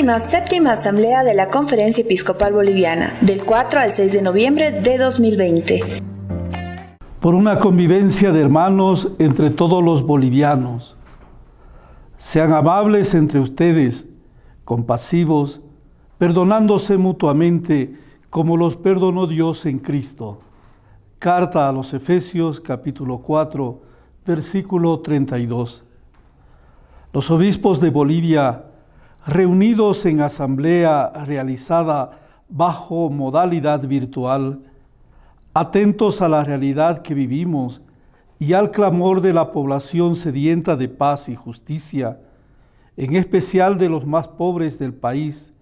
Séptima Asamblea de la Conferencia Episcopal Boliviana, del 4 al 6 de noviembre de 2020. Por una convivencia de hermanos entre todos los bolivianos. Sean amables entre ustedes, compasivos, perdonándose mutuamente como los perdonó Dios en Cristo. Carta a los Efesios capítulo 4, versículo 32. Los obispos de Bolivia, reunidos en asamblea realizada bajo modalidad virtual, atentos a la realidad que vivimos y al clamor de la población sedienta de paz y justicia, en especial de los más pobres del país,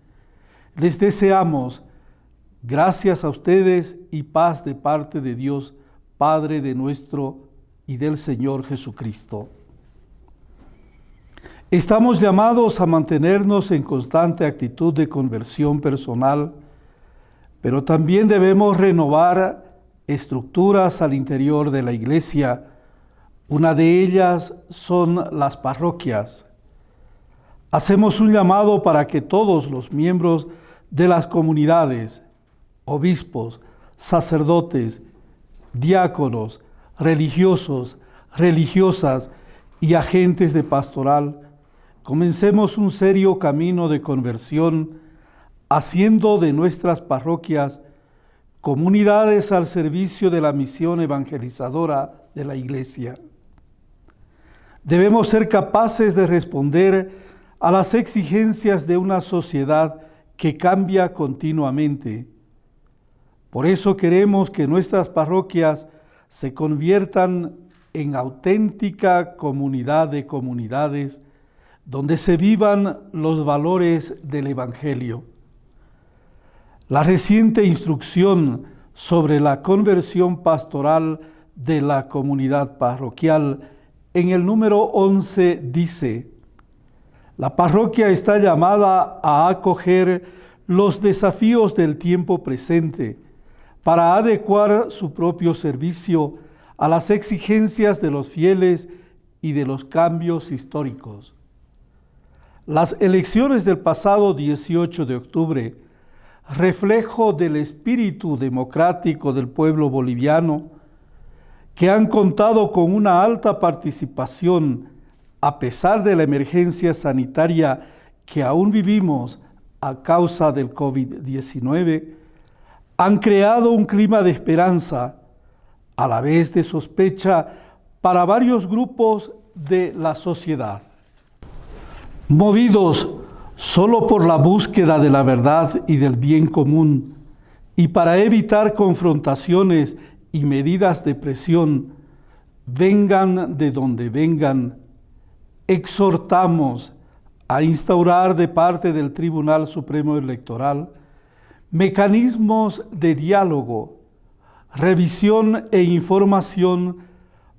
les deseamos gracias a ustedes y paz de parte de Dios, Padre de nuestro y del Señor Jesucristo. Estamos llamados a mantenernos en constante actitud de conversión personal, pero también debemos renovar estructuras al interior de la iglesia. Una de ellas son las parroquias. Hacemos un llamado para que todos los miembros de las comunidades, obispos, sacerdotes, diáconos, religiosos, religiosas y agentes de pastoral, Comencemos un serio camino de conversión, haciendo de nuestras parroquias comunidades al servicio de la misión evangelizadora de la Iglesia. Debemos ser capaces de responder a las exigencias de una sociedad que cambia continuamente. Por eso queremos que nuestras parroquias se conviertan en auténtica comunidad de comunidades donde se vivan los valores del Evangelio. La reciente instrucción sobre la conversión pastoral de la comunidad parroquial en el número 11 dice, la parroquia está llamada a acoger los desafíos del tiempo presente para adecuar su propio servicio a las exigencias de los fieles y de los cambios históricos. Las elecciones del pasado 18 de octubre, reflejo del espíritu democrático del pueblo boliviano, que han contado con una alta participación a pesar de la emergencia sanitaria que aún vivimos a causa del COVID-19, han creado un clima de esperanza, a la vez de sospecha, para varios grupos de la sociedad. Movidos solo por la búsqueda de la verdad y del bien común, y para evitar confrontaciones y medidas de presión, vengan de donde vengan, exhortamos a instaurar de parte del Tribunal Supremo Electoral mecanismos de diálogo, revisión e información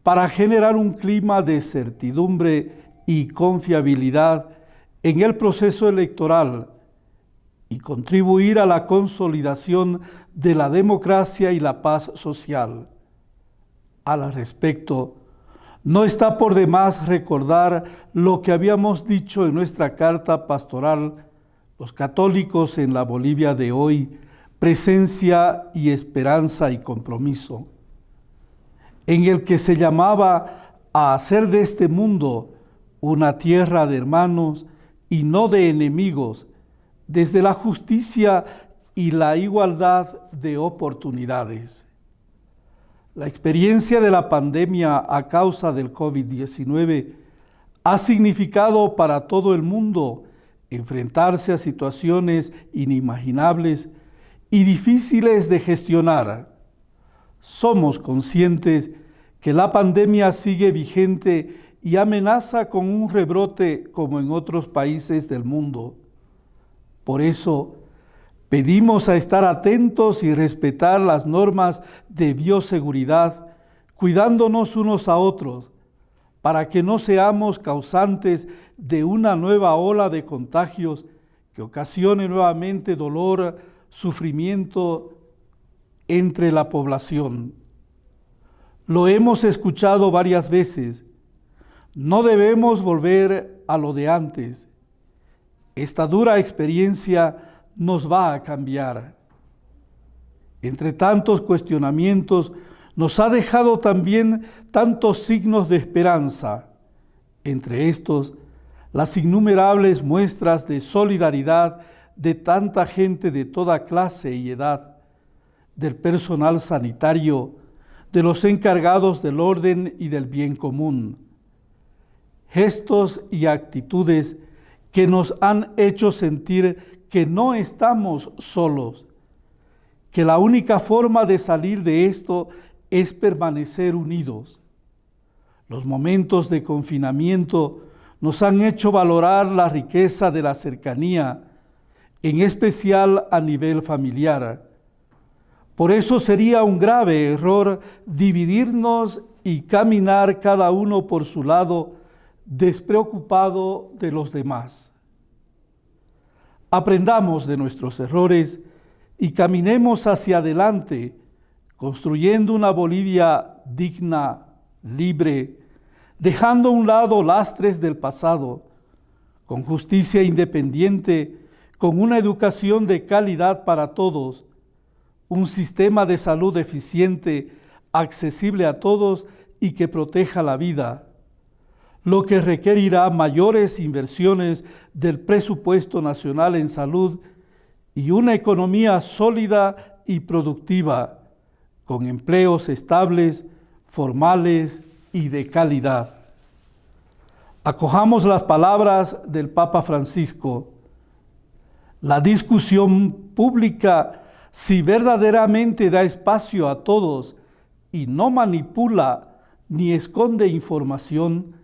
para generar un clima de certidumbre y confiabilidad en el proceso electoral y contribuir a la consolidación de la democracia y la paz social. Al respecto, no está por demás recordar lo que habíamos dicho en nuestra carta pastoral, los católicos en la Bolivia de hoy, presencia y esperanza y compromiso, en el que se llamaba a hacer de este mundo una tierra de hermanos y no de enemigos, desde la justicia y la igualdad de oportunidades. La experiencia de la pandemia a causa del COVID-19 ha significado para todo el mundo enfrentarse a situaciones inimaginables y difíciles de gestionar. Somos conscientes que la pandemia sigue vigente y amenaza con un rebrote como en otros países del mundo. Por eso, pedimos a estar atentos y respetar las normas de bioseguridad, cuidándonos unos a otros, para que no seamos causantes de una nueva ola de contagios que ocasione nuevamente dolor, sufrimiento entre la población. Lo hemos escuchado varias veces, no debemos volver a lo de antes. Esta dura experiencia nos va a cambiar. Entre tantos cuestionamientos, nos ha dejado también tantos signos de esperanza, entre estos las innumerables muestras de solidaridad de tanta gente de toda clase y edad, del personal sanitario, de los encargados del orden y del bien común. Gestos y actitudes que nos han hecho sentir que no estamos solos, que la única forma de salir de esto es permanecer unidos. Los momentos de confinamiento nos han hecho valorar la riqueza de la cercanía, en especial a nivel familiar. Por eso sería un grave error dividirnos y caminar cada uno por su lado, despreocupado de los demás. Aprendamos de nuestros errores y caminemos hacia adelante, construyendo una Bolivia digna, libre, dejando a un lado lastres del pasado, con justicia independiente, con una educación de calidad para todos, un sistema de salud eficiente, accesible a todos y que proteja la vida, lo que requerirá mayores inversiones del presupuesto nacional en salud y una economía sólida y productiva, con empleos estables, formales y de calidad. Acojamos las palabras del Papa Francisco. La discusión pública, si verdaderamente da espacio a todos y no manipula ni esconde información,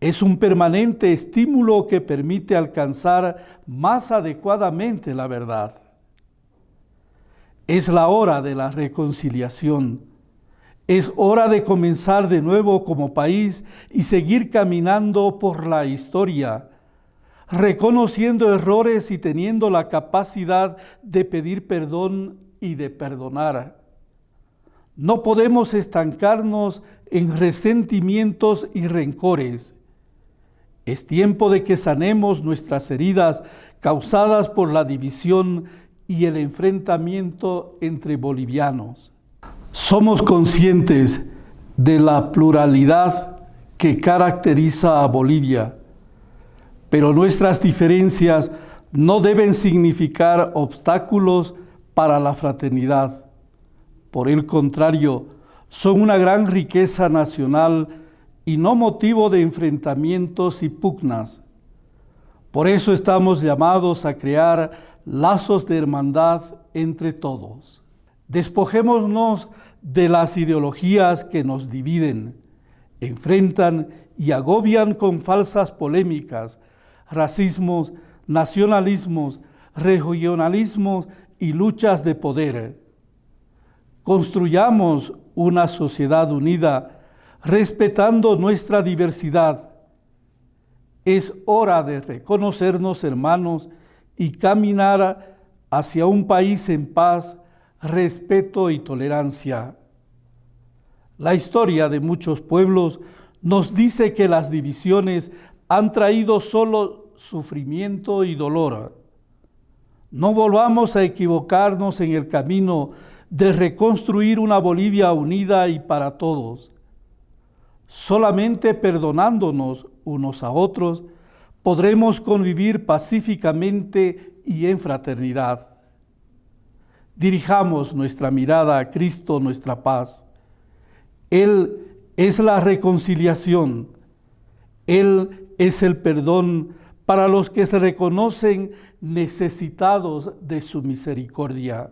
es un permanente estímulo que permite alcanzar más adecuadamente la verdad. Es la hora de la reconciliación es hora de comenzar de nuevo como país y seguir caminando por la historia, reconociendo errores y teniendo la capacidad de pedir perdón y de perdonar. No podemos estancarnos en resentimientos y rencores. Es tiempo de que sanemos nuestras heridas causadas por la división y el enfrentamiento entre bolivianos. Somos conscientes de la pluralidad que caracteriza a Bolivia, pero nuestras diferencias no deben significar obstáculos para la fraternidad. Por el contrario, son una gran riqueza nacional y no motivo de enfrentamientos y pugnas. Por eso estamos llamados a crear lazos de hermandad entre todos. Despojémonos de las ideologías que nos dividen, enfrentan y agobian con falsas polémicas, racismos, nacionalismos, regionalismos y luchas de poder. Construyamos una sociedad unida, respetando nuestra diversidad. Es hora de reconocernos hermanos y caminar hacia un país en paz, respeto y tolerancia. La historia de muchos pueblos nos dice que las divisiones han traído solo sufrimiento y dolor. No volvamos a equivocarnos en el camino de reconstruir una Bolivia unida y para todos. Solamente perdonándonos unos a otros podremos convivir pacíficamente y en fraternidad dirijamos nuestra mirada a Cristo, nuestra paz. Él es la reconciliación. Él es el perdón para los que se reconocen necesitados de su misericordia.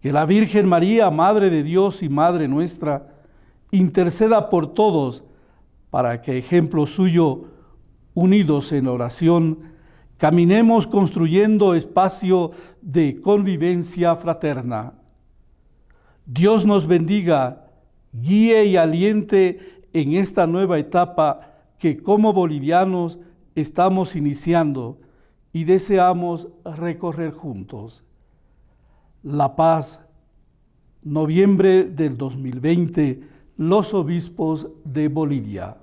Que la Virgen María, Madre de Dios y Madre nuestra, interceda por todos para que, ejemplo suyo, unidos en oración, Caminemos construyendo espacio de convivencia fraterna. Dios nos bendiga, guíe y aliente en esta nueva etapa que como bolivianos estamos iniciando y deseamos recorrer juntos. La Paz, noviembre del 2020, los obispos de Bolivia.